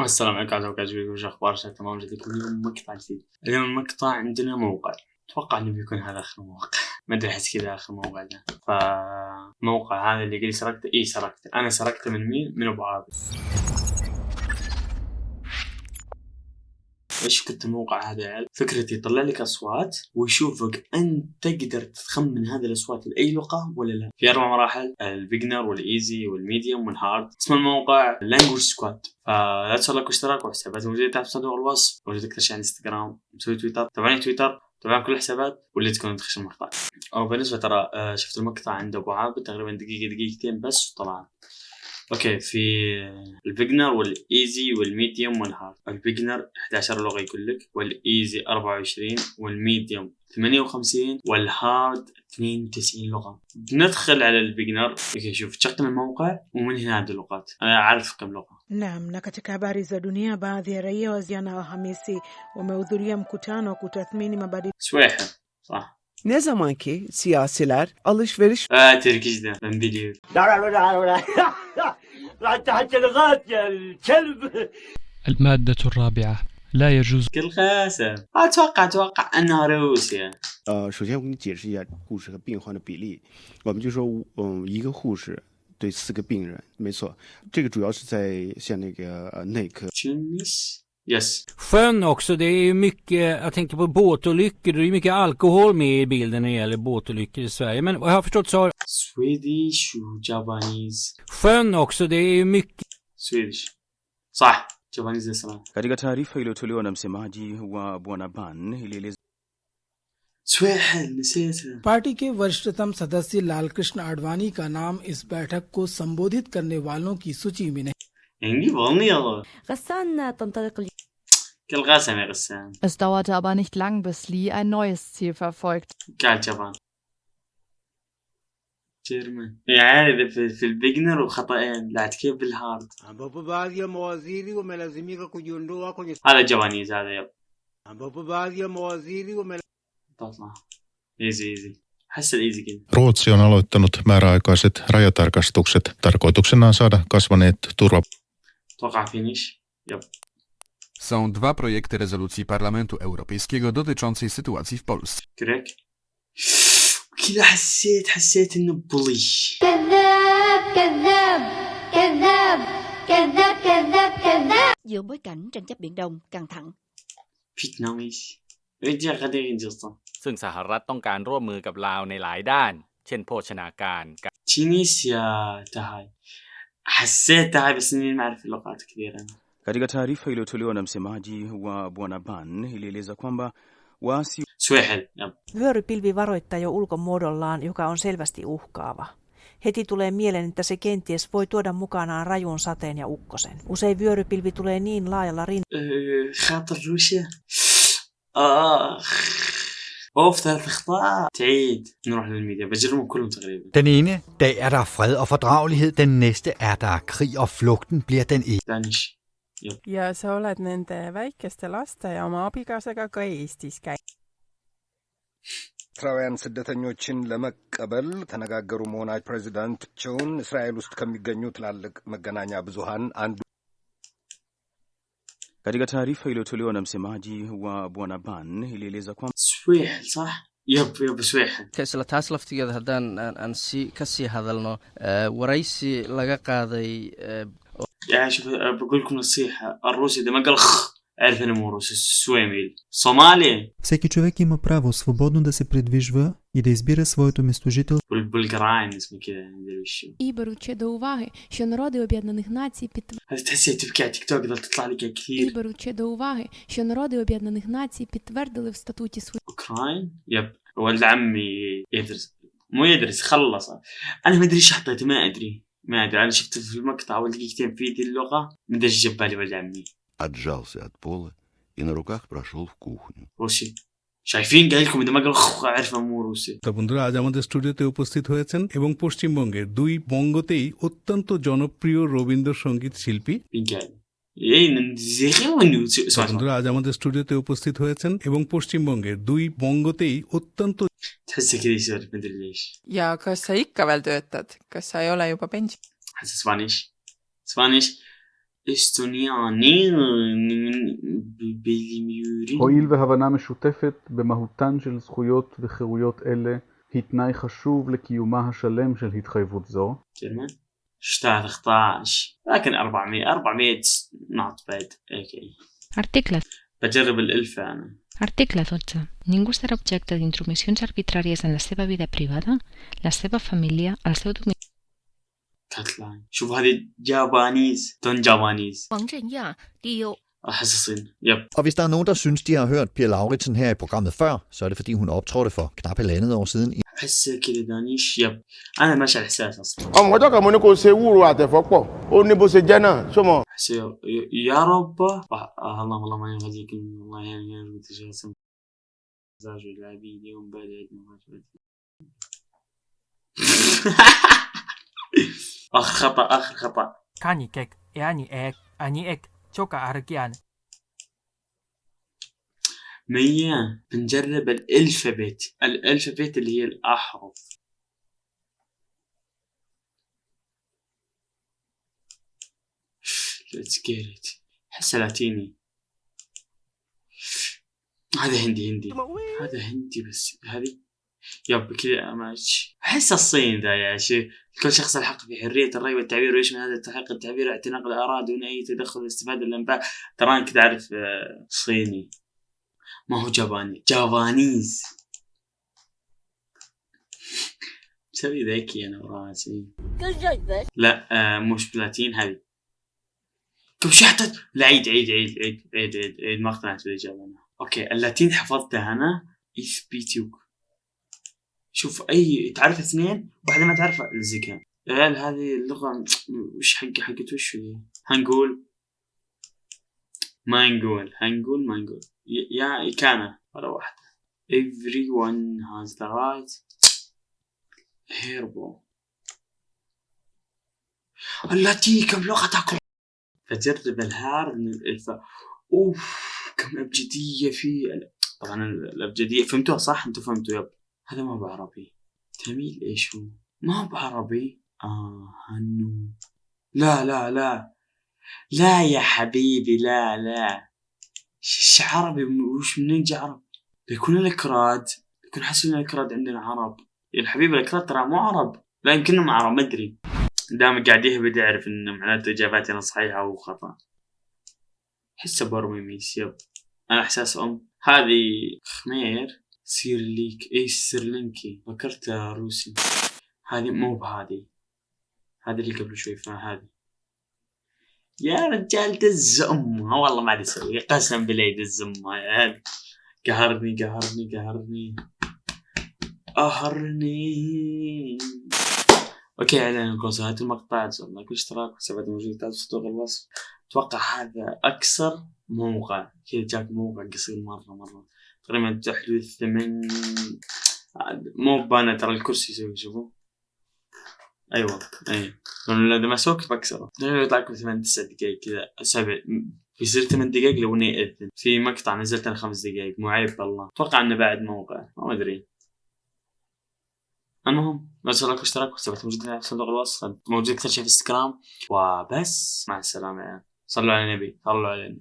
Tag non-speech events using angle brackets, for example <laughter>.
السلام عليكم ورحمة الله وبركاته وش أخبار تمام جديد اليوم مقطع جديد. اليوم المقطع عندنا موقع. أتوقع إنه بيكون هذا آخر موقع. <laughs> ما أدري أحس كذا آخر موقع ده. فموقع هذا اللي لي سرقته. اي سرقته. أنا سرقته من مين؟ من أبو عابد. إيش فكرة الموقع هذا عيال؟ فكرتي يطلع لك أصوات ويشوفك أنت تقدر تخمن هذه الأصوات لأي لغة ولا لا. في أربع مراحل البيجنر والايزي والميديوم والهارد. اسم الموقع Language Squad. فلا تنسوا like واشتراك وحسابات موجودة تحت صندوق الوصف موجود أكثر شيء على انستغرام مسوي تويتر تابعوني تويتر تابعون كل الحسابات واللي تكون تخش المقطع. أو بالنسبة ترى آه، شفت المقطع عند أبو عابد تقريبا دقيقة دقيقتين بس وطلع أوكي في البيجنر والإيزي والميديوم والهارد. البيجنر 11 لغة يقول لك وال easy 24 وال medium 58 وال hard 92 لغة. ندخل على ال beginner okay شوف تشغل الموقع ومن هنا هذه اللغات أنا عارف كم لغة. Naam, na katika habari za dunia, baadhi ya raia wa jana Alhamisi wamehudhuria mkutano wa kutathmini mabadiliko صح. Ne zamanki siyasiler alışveriş اه تركيش ده من biliyorum تحت الغات يا الكلب المادة الرابعة لا يجوز كل خاسه اتوقع اتوقع انها روسيا 呃，首先我给你解释一下护士和病患的比例，我们就说，嗯，一个护士对四个病人，没错，这个主要是在像那个呃内科 تونس يس Sjön också, det är ju mycket, jag tänker på båtolyckor, det är ju mycket alkohol med i bilden när det gäller båtolyckor i Sverige. Men vad jag har förstått så har سويديش وجابانيز sjön också, det är ju mycket سويديش صح جابانيز اسمها Katika taarifa iliyotolewa na msemaji wa Bwana Ban ilieleza سويحل نسيتها पार्टी के वरिष्ठतम सदस्य लालकृष्ण आडवाणी का नाम इस बैठक को संबोधित करने वालों की सूची में नहीं نجيب اغنيه والله غسان تنطلق Es dauerte aber nicht lang, bis Lee ein neues Ziel verfolgt. جيرمان يعني في, البيجنر وخطأين لا كيف بالهارد هذا هذا يب تطلع ايزي ايزي Ruotsi on aloittanut määräaikaiset rajatarkastukset. Tarkoituksena on saada kasvaneet turva أتوقع فينيش يب Są dwa projekty rezolucji Parlamentu Europejskiego dotyczącej sytuacji w Polsce. كريك كذا حسيت حسيت انه بوليش كذاب كذاب كذاب كذاب كذاب كذاب giữa bối cảnh tranh chấp biển Đông căng thẳng فيتناميز رجع غادي ينجزطن ซึ่งสหรัฐต้องการร่วมมือกับลาวในหลายด้าน เช่นโภชนาการ تونسيا تهاي حسيت تهاي بس اني ما اعرف اللغات كثير انا Katika taarifa iliyotolewa na msemaji wa bwana Ban ilieleza kwamba waasi vyörypilvi varoittaa jo ulkomuodollaan, joka on selvästi uhkaava. Heti tulee mieleen, että se kenties voi tuoda mukanaan rajun sateen ja ukkosen. Usein vyörypilvi tulee niin laajalla rintamalla. Den ene dag er der fred og fordragelighed, den næste er der krig, og flugten bliver den ene. ja. ja sa oled nende väikeste laste ja oma abikaasaga ka Eestis käinud? ኤርትራውያን ስደተኞችን ለመቀበል ተነጋገሩ መሆናቸው ፕሬዚዳንታቸውን እስራኤል ውስጥ ከሚገኙ ትላልቅ መገናኛ ብዙሃን አንዱ Katika taarifa iliyotolewa na msemaji wa bwana Ban ilieleza kwamba isla taas laftigeeda haddaan aan ka sii hadalno waraysi laga qaaday يعني شوف أه، بقول لكم نصيحة الروسي إذا ما قال خ اعرف انه مو روسي سويميل صومالي Всеки човек има право свободно да се придвижва и да избира своето местожителство. والبلقراين اسمه كذا ما ادري وش هو. І беручи до уваги, що народи Об'єднаних Націй підтвердили هذا تحسي تبكي على تيك توك ذا تطلع لك і كثير беручи до уваги, що народи Об'єднаних Націй підтвердили в статуті своїх اوكراين يب ولد عمي يدرس مو يدرس خلص انا ما ادري ايش حطيته ما ادري ما ادري انا شفت في المقطع اول دقيقتين في دي اللغة ما ادري ايش جاب بالي ولد عمي Отжался от пола и на руках прошел в кухню. روسي شايفين قايل لكم اذا ما قال خ اعرف مو روسي তো বন্ধুরা আজ আমাদের স্টুডিওতে উপস্থিত হয়েছেন এবং পশ্চিমবঙ্গের দুই বঙ্গতেই অত্যন্ত জনপ্রিয় রবীন্দ্রসঙ্গীত শিল্পী আমাদের স্টুডিওতে উপস্থিত হয়েছেন এবং পশ্চিমবঙ্গের দুই বঙ্গতেই অত্যন্ত הואיל והבנה משותפת במהותן של זכויות וחירויות אלה היא תנאי חשוב לקיומה השלם של התחייבות זו. כן, شتا 13 لكن 400 400 نوت باد أوكي Article. Bajarabil Ilfan. Article 12. Ningú serà objecte d'intromissions arbitràries en la seva vida privada, la seva família, el seu domini. كاتلان شوف هذه جابانيز دون جابانيز Assassin. Yep. Og hvis der er nogen, der synes, de har hørt Pia Lauritsen her i programmet før, så er det fordi, hun optrådte for knap halvandet år siden i أحس كذا دانيش يب. أنا ماشي على الإحساس أصلا. ọmọ ọjọ́ kan mo ní kó ṣe wúro àtẹ̀fọ́ pọ̀ ó ní bó ṣe jẹ́ náà sọmọ. أحس يا- رب. اللهم اللهم ما يهديك الله يعني يعني تجاسم. زاج العبيد يوم بعد آخر خطأ آخر خطأ. كاني كيك يعني اك أني اك شوكا اركيان مية بنجرب الألفابت الألفابت اللي هي الأحرف. Let's get it. حس لاتيني هذا هندي هندي. هذا هندي بس. هذه؟ يب كذا ماشي أحس الصين ذا يا شيخ. كل شخص الحق في حرية الرأي والتعبير ويشمل هذا التحقيق؟ التعبير اعتناق الآراء دون أي تدخل واستفادة الأنباء. ترى أنا كذا أعرف آه، صيني. ما هو جاباني جافانيز مسوي ذكي أنا وراسي لا آه مش بلاتين هذه طب شحتت لا عيد عيد عيد عيد عيد عيد, عيد. ما اقتنعت بالإجابة أنا أوكي اللاتين حفظتها أنا إثبيتيوك شوف أي تعرف اثنين؟ واحدة ما تعرف الزكاة يا عيال هذه اللغة وش حق حقت وش هنقول ما نقول هنقول ما نقول يا كان ولا واحدة. Everyone has the right. هيربو التي كم لغتك فجرب الهار من الالفا أوف كم أبجدية في طبعا الأبجدية. فهمتوها صح؟ أنتوا فهمتوا يب. هذا ما بعربي تميل إيش هو؟ ما بعربي آه هنو لا لا لا. لا يا حبيبي لا لا. ش ش- عربي وش منين جا عرب بيكون الاكراد بيكون حاسين الاكراد عندنا عرب. يا الحبيب الاكراد ترى مو عرب. لا يمكنهم عرب ما أدري. دام قاعد يهبد يعرف إن معناته اجاباتي أنا صحيحة أو خطأ. حسه برمي ميس يب. أنا أحساس أم. هذه خمير سيرليك اي سرلينكي فكرتها روسي هذه مو بهذه. هذه اللي قبل شوي فهذه يا رجال دز امها والله ما أسوي. قسم بالله دز امها عيال قهرني قهرني قهرني. قهرني. okay اعلان نهاية المقطع. تسوي like واشتراك وحسابات موجودة تحت صندوق الوصف. أتوقع هذا أكثر موقع. كذا جاك موقع قصير مرة مرة. تقريبا تحدود ثمان مو بأنا ترى الكرسي يسوي شوفوا. أيوه. اي لأنه اذا ما سوك بكسره يطلع لكم ثمان تسع دقائق كذا. سبع بيصير ثمان دقائق لو إني أذن. في مقطع نزلت أنا خمس دقائق مو عيب والله. أتوقع إنه بعد موقع. ما أدري. المهم لا تنسوا لايك واشتراك. وحسابات موجودة في صندوق الوصف موجود أكثر شيء في إنستغرام. وبس. مع السلامة. عيال. صلوا على النبي. صلوا على النبي.